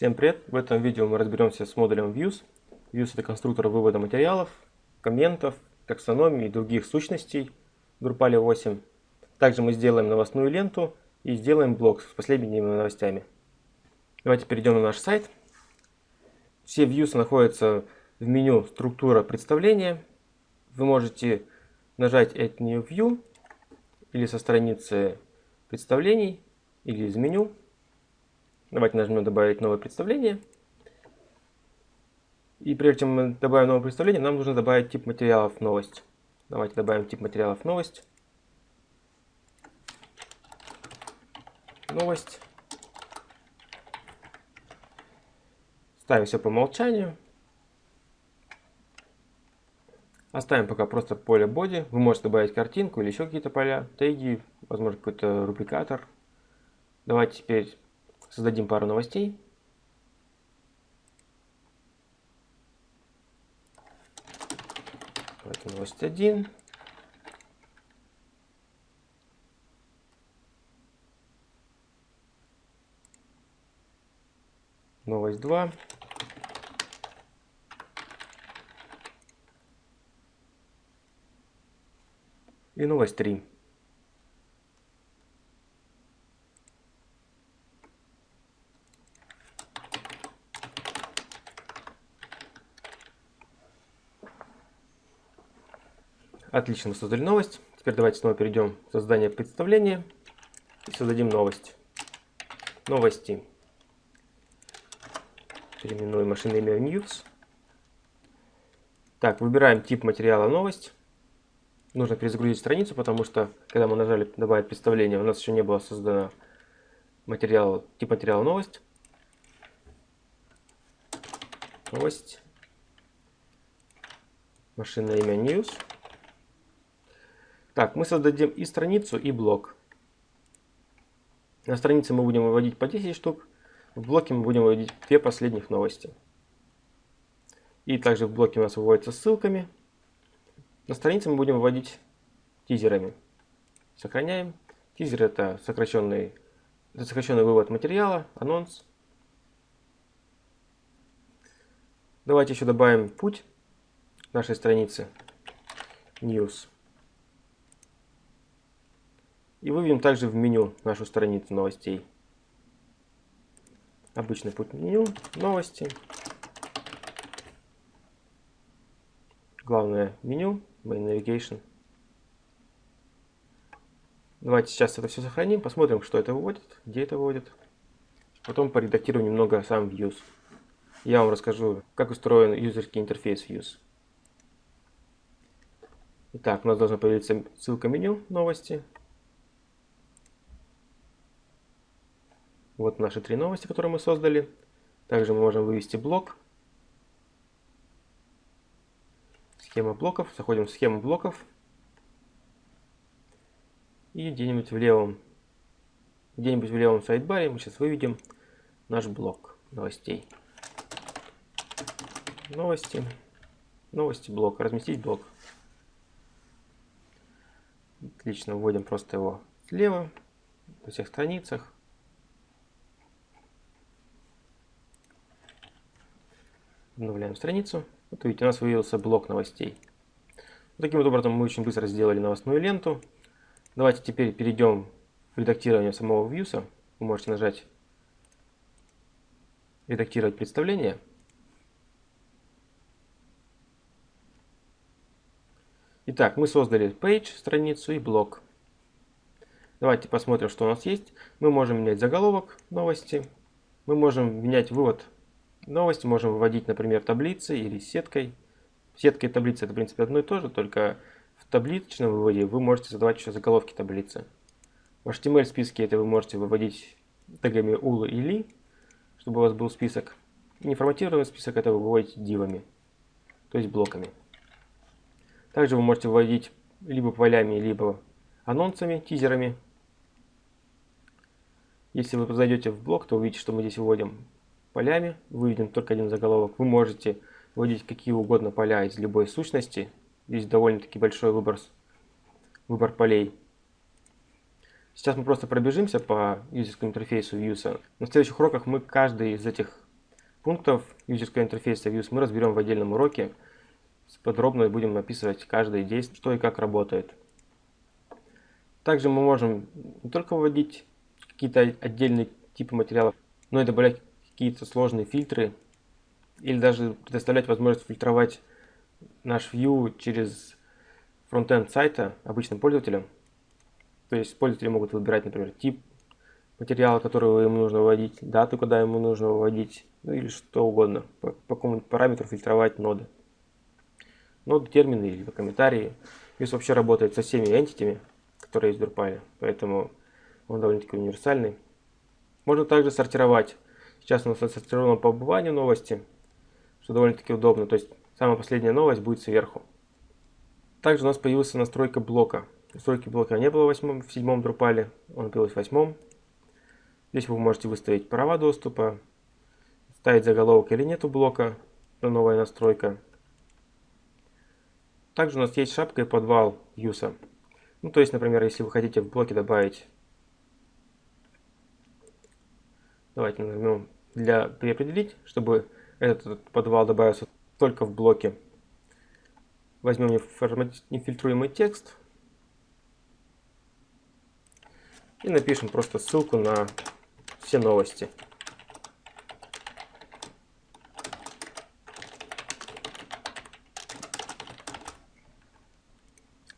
Всем привет! В этом видео мы разберемся с модулем Views. Views это конструктор вывода материалов, комментов, таксономии и других сущностей в Drupal 8. Также мы сделаем новостную ленту и сделаем блок с последними новостями. Давайте перейдем на наш сайт. Все Views находятся в меню «Структура представления». Вы можете нажать Add New View или со страницы представлений, или из меню Давайте нажмем «Добавить новое представление». И прежде чем мы добавим новое представление, нам нужно добавить тип материалов «Новость». Давайте добавим тип материалов «Новость». Новость. Ставим все по умолчанию. Оставим пока просто поле body. Вы можете добавить картинку или еще какие-то поля, теги, возможно какой-то рубрикатор. Давайте теперь Создадим пару новостей. Давайте новость 1. Новость 2. И новость 3. Отлично, мы создали новость. Теперь давайте снова перейдем в создание представления и создадим новость. Новости. Переименуем машинное имя в News. Так, выбираем тип материала новость. Нужно перезагрузить страницу, потому что, когда мы нажали добавить представление, у нас еще не было создано материал, тип материала новость. Новость. Машинное имя News. Так, мы создадим и страницу, и блок. На странице мы будем выводить по 10 штук, в блоке мы будем выводить две последних новости. И также в блоке у нас выводятся ссылками. На странице мы будем выводить тизерами. Сохраняем. Тизер это сокращенный, это сокращенный вывод материала, анонс. Давайте еще добавим путь нашей страницы. News. И выведем также в меню нашу страницу новостей. Обычный путь меню, новости. Главное меню, Main Navigation. Давайте сейчас это все сохраним, посмотрим, что это выводит, где это выводит. Потом поредактируем немного сам Views. Я вам расскажу, как устроен юзерский интерфейс Views. Итак, у нас должна появиться ссылка меню новости. Вот наши три новости, которые мы создали. Также мы можем вывести блок. Схема блоков. Заходим в схему блоков. И где-нибудь в левом где-нибудь в левом сайдбаре мы сейчас выведем наш блок новостей. Новости. Новости блок. Разместить блок. Отлично, вводим просто его слева, на всех страницах. Обновляем страницу. Вот видите, у нас появился блок новостей. Таким вот образом мы очень быстро сделали новостную ленту. Давайте теперь перейдем в редактирование самого вьюса. Вы можете нажать «Редактировать представление». Итак, мы создали page, страницу и блок. Давайте посмотрим, что у нас есть. Мы можем менять заголовок новости. Мы можем менять вывод Новости можем выводить, например, таблицей или сеткой. Сетка и таблица это, в принципе, одно и то же, только в табличном выводе вы можете задавать еще заголовки таблицы. В HTML списке это вы можете выводить тегами ul и li, чтобы у вас был список. Неформатированный список это вы выводите дивами, то есть блоками. Также вы можете выводить либо полями, либо анонсами, тизерами. Если вы зайдете в блок, то увидите, что мы здесь выводим полями, выведен только один заголовок. Вы можете вводить какие угодно поля из любой сущности. Здесь довольно-таки большой выбор, выбор полей. Сейчас мы просто пробежимся по юзерскому интерфейсу Views. На следующих уроках мы каждый из этих пунктов юзерского интерфейса Views мы разберем в отдельном уроке. Подробно будем описывать каждое действие, что и как работает. Также мы можем не только вводить какие-то отдельные типы материалов, но и добавлять какие-то сложные фильтры или даже предоставлять возможность фильтровать наш view через фронтенд сайта обычным пользователям. То есть пользователи могут выбирать, например, тип материала, который ему нужно вводить, дату, когда ему нужно вводить, ну или что угодно, по, по какому-нибудь параметру фильтровать ноды. Ноды, термины или комментарии. Views вообще работает со всеми entity, которые есть в Drupal, поэтому он довольно-таки универсальный. Можно также сортировать. Сейчас у нас отсортировано по убыванию новости, что довольно-таки удобно. То есть самая последняя новость будет сверху. Также у нас появилась настройка блока. Настройки блока не было в, 8, в 7 Drupal, он появился в 8. Здесь вы можете выставить права доступа, ставить заголовок или нету блока, это новая настройка. Также у нас есть шапка и подвал юса. Ну, то есть, например, если вы хотите в блоке добавить, давайте нажмем для переопределить, чтобы этот подвал добавился только в блоке. Возьмем нефильтруемый текст и напишем просто ссылку на все новости.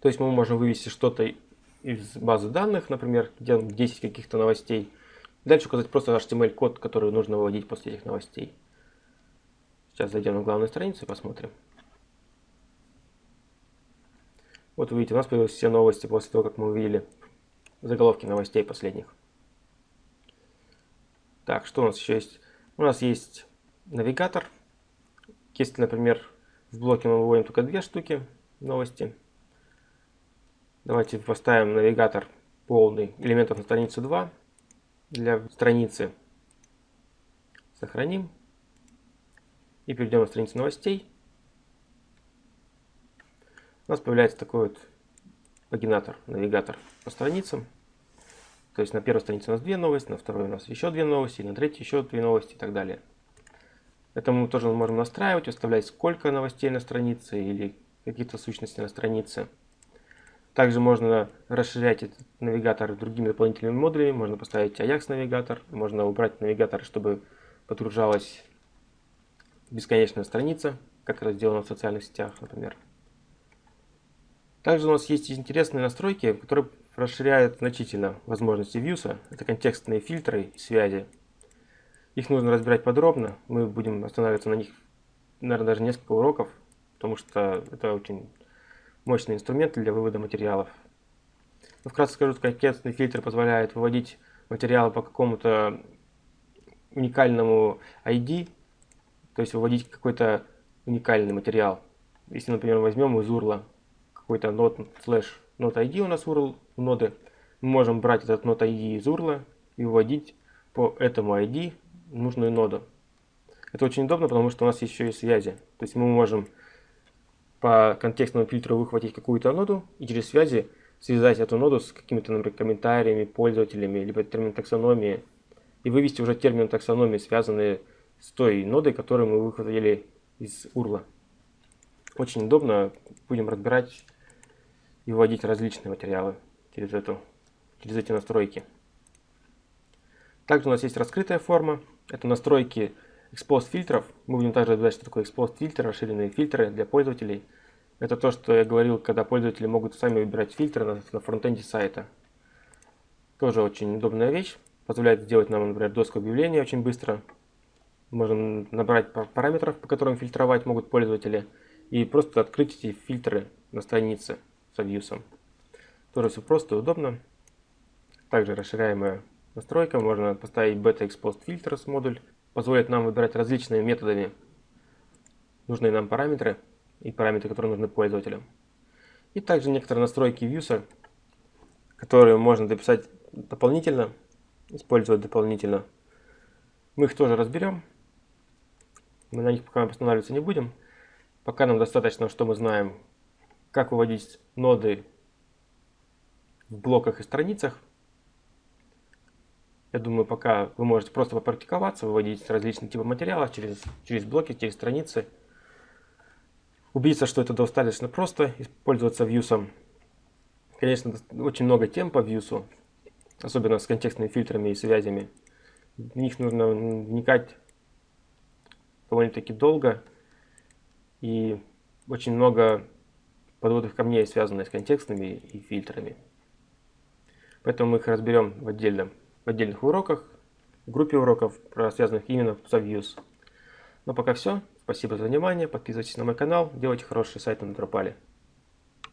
То есть мы можем вывести что-то из базы данных, например, где 10 каких-то новостей. Дальше указать просто HTML-код, который нужно выводить после этих новостей. Сейчас зайдем на главную страницу и посмотрим. Вот вы видите, у нас появились все новости после того, как мы увидели заголовки новостей последних. Так, что у нас еще есть? У нас есть навигатор. Если, например, в блоке мы выводим только две штуки новости, Давайте поставим навигатор полный элементов на страницу 2 для страницы. Сохраним. И перейдем на страницу новостей. У нас появляется такой вот пагинатор, навигатор по страницам. То есть на первой странице у нас две новости, на второй у нас еще две новости, на третьей еще две новости и так далее. Это мы тоже можем настраивать, выставлять сколько новостей на странице или какие-то сущности на странице. Также можно расширять этот навигатор другими дополнительными модулями. Можно поставить Ajax навигатор, можно убрать навигатор, чтобы подгружалась бесконечная страница, как это сделано в социальных сетях, например. Также у нас есть интересные настройки, которые расширяют значительно возможности Views. Это контекстные фильтры и связи. Их нужно разбирать подробно. Мы будем останавливаться на них, наверное, даже несколько уроков, потому что это очень мощные инструменты для вывода материалов. Но вкратце скажу, что контекстный фильтр позволяет выводить материалы по какому-то уникальному ID, то есть выводить какой-то уникальный материал. Если, например, возьмем из URL какой-то node slash node ID у нас URL ноды, мы можем брать этот node ID из URL и выводить по этому ID нужную ноду. Это очень удобно, потому что у нас еще и связи. То есть мы можем по контекстному фильтру выхватить какую-то ноду и через связи связать эту ноду с какими-то, например, комментариями, пользователями, либо термин таксономии, и вывести уже термин таксономии, связанные с той нодой, которую мы выхватили из URL. Очень удобно, будем разбирать и вводить различные материалы через, эту, через эти настройки. Также у нас есть раскрытая форма, это настройки Exposed фильтров. Мы будем также разбирать, что такое Exposed фильтр, расширенные фильтры для пользователей. Это то, что я говорил, когда пользователи могут сами выбирать фильтры на, на фронтенде сайта. Тоже очень удобная вещь. Позволяет сделать нам, например, доску объявления очень быстро. Можем набрать параметров, по которым фильтровать могут пользователи. И просто открыть эти фильтры на странице с вьюсом. Тоже все просто и удобно. Также расширяемая настройка. Можно поставить Exposed Filters модуль позволит нам выбирать различными методами нужные нам параметры и параметры, которые нужны пользователям. И также некоторые настройки Views, которые можно дописать дополнительно, использовать дополнительно. Мы их тоже разберем. Мы на них пока останавливаться не будем. Пока нам достаточно, что мы знаем, как выводить ноды в блоках и страницах. Я думаю, пока вы можете просто попрактиковаться, выводить различные типы материалов через, через блоки, через страницы. Убедиться, что это достаточно просто, использоваться вьюсом. Конечно, очень много тем по вьюсу, особенно с контекстными фильтрами и связями. В них нужно вникать довольно-таки долго. И очень много подводных камней, связанных с контекстными и фильтрами. Поэтому мы их разберем в, отдельном, в отдельных уроках, в группе уроков, связанных именно с Views. Но пока все. Спасибо за внимание. Подписывайтесь на мой канал. Делайте хорошие сайты на Drupal.